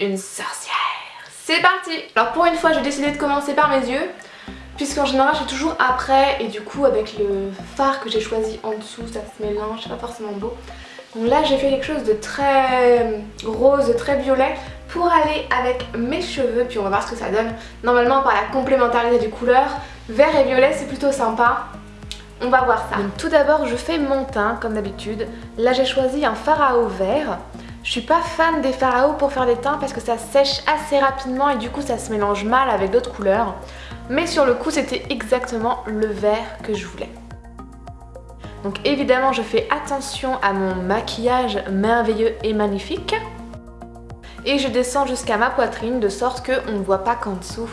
une sorcière. C'est parti Alors pour une fois j'ai décidé de commencer par mes yeux puisqu'en général je suis toujours après et du coup avec le phare que j'ai choisi en dessous ça se mélange, c'est pas forcément beau. Donc là j'ai fait quelque chose de très rose, très violet pour aller avec mes cheveux puis on va voir ce que ça donne. Normalement par la complémentarité des couleurs, vert et violet c'est plutôt sympa. On va voir ça. Donc tout d'abord je fais mon teint comme d'habitude. Là j'ai choisi un fard à eau vert. Je suis pas fan des eau pour faire des teints parce que ça sèche assez rapidement et du coup ça se mélange mal avec d'autres couleurs. Mais sur le coup c'était exactement le vert que je voulais. Donc évidemment je fais attention à mon maquillage merveilleux et magnifique. Et je descends jusqu'à ma poitrine de sorte qu'on ne voit pas qu'en dessous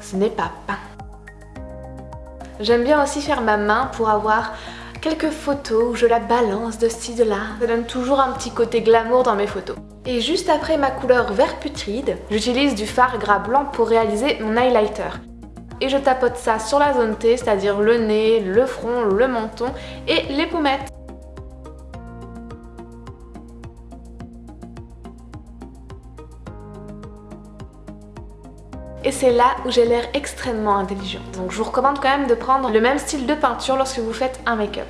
ce n'est pas peint. J'aime bien aussi faire ma main pour avoir quelques photos où je la balance de ci de là. Ça donne toujours un petit côté glamour dans mes photos. Et juste après ma couleur vert putride, j'utilise du fard gras blanc pour réaliser mon highlighter. Et je tapote ça sur la zone T, c'est-à-dire le nez, le front, le menton et les pommettes. Et c'est là où j'ai l'air extrêmement intelligente. Donc je vous recommande quand même de prendre le même style de peinture lorsque vous faites un make-up.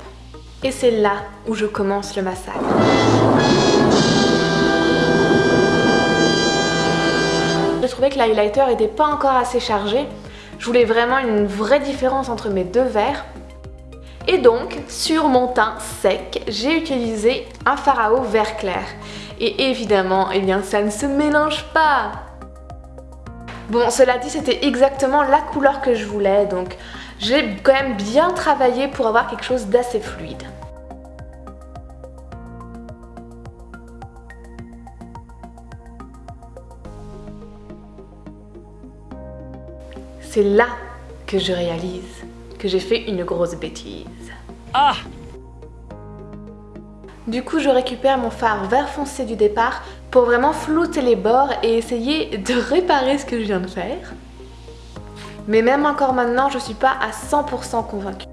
Et c'est là où je commence le massage. J'ai trouvé que l'highlighter n'était pas encore assez chargé. Je voulais vraiment une vraie différence entre mes deux verres. Et donc, sur mon teint sec, j'ai utilisé un eau vert clair. Et évidemment, eh bien, ça ne se mélange pas Bon, cela dit, c'était exactement la couleur que je voulais, donc j'ai quand même bien travaillé pour avoir quelque chose d'assez fluide. C'est là que je réalise que j'ai fait une grosse bêtise. Ah Du coup, je récupère mon fard vert foncé du départ pour vraiment flouter les bords et essayer de réparer ce que je viens de faire. Mais même encore maintenant, je suis pas à 100% convaincue.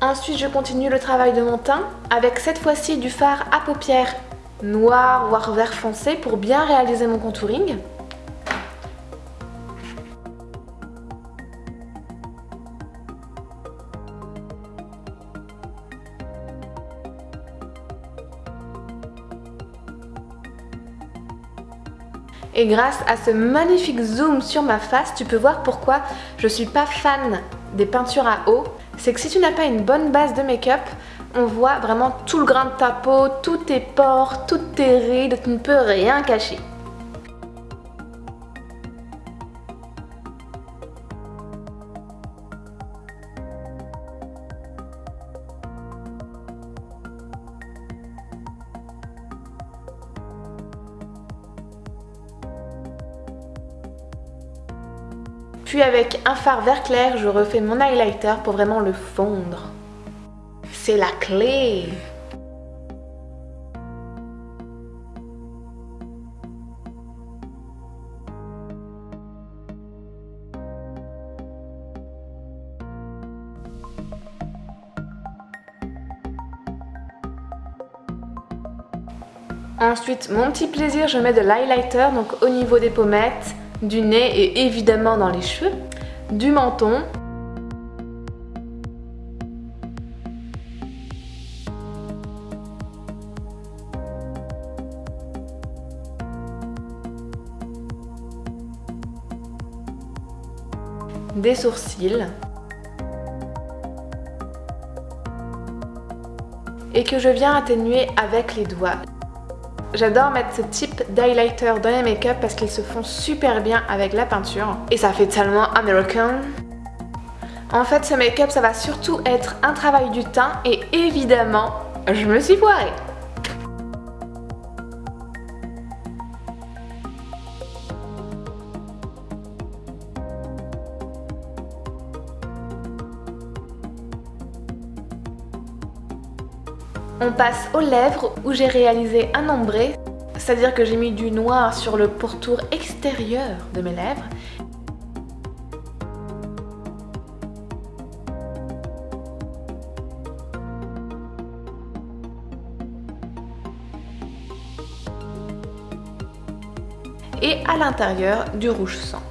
Ensuite, je continue le travail de mon teint avec cette fois-ci du fard à paupières noir voire vert foncé pour bien réaliser mon contouring. Et grâce à ce magnifique zoom sur ma face, tu peux voir pourquoi je suis pas fan des peintures à eau. C'est que si tu n'as pas une bonne base de make-up, on voit vraiment tout le grain de ta peau, tous tes pores, toutes tes rides, tu ne peux rien cacher. Puis avec un fard vert clair, je refais mon highlighter pour vraiment le fondre. C'est la clé Ensuite, mon petit plaisir, je mets de l'highlighter, donc au niveau des pommettes, du nez et évidemment dans les cheveux, du menton, des sourcils et que je viens atténuer avec les doigts. J'adore mettre ce type d'highlighter dans les make-up parce qu'ils se font super bien avec la peinture. Et ça fait tellement American. En fait, ce make-up, ça va surtout être un travail du teint et évidemment, je me suis foirée. On passe aux lèvres où j'ai réalisé un ombré, c'est-à-dire que j'ai mis du noir sur le pourtour extérieur de mes lèvres. et à l'intérieur du rouge sang.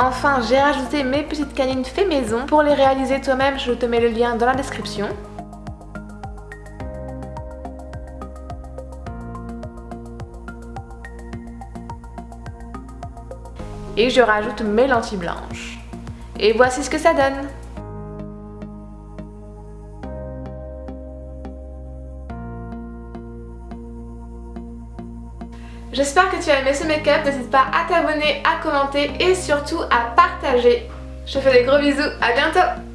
Enfin, j'ai rajouté mes petites canines fait maison. Pour les réaliser toi-même, je te mets le lien dans la description. Et je rajoute mes lentilles blanches. Et voici ce que ça donne J'espère que tu as aimé ce make-up, n'hésite pas à t'abonner, à commenter et surtout à partager. Je te fais des gros bisous, à bientôt